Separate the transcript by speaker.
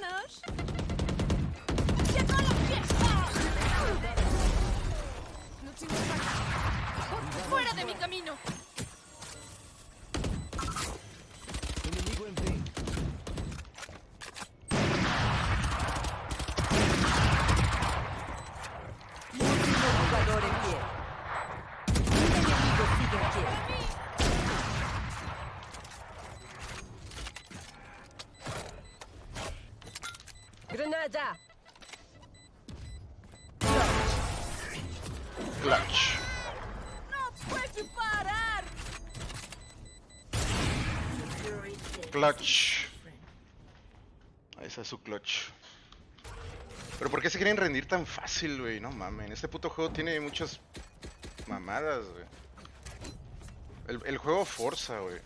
Speaker 1: menos. ¡Fuera de mi camino!
Speaker 2: Enemigo en B.
Speaker 3: Último jugador en pie. Un enemigo sigue en pie. Granada.
Speaker 4: Clutch.
Speaker 1: ¡No puedo parar!
Speaker 4: Clutch. Ahí está su clutch. Pero ¿por qué se quieren rendir tan fácil, güey? No mames. Este puto juego tiene muchas mamadas, güey. El, el juego forza, güey.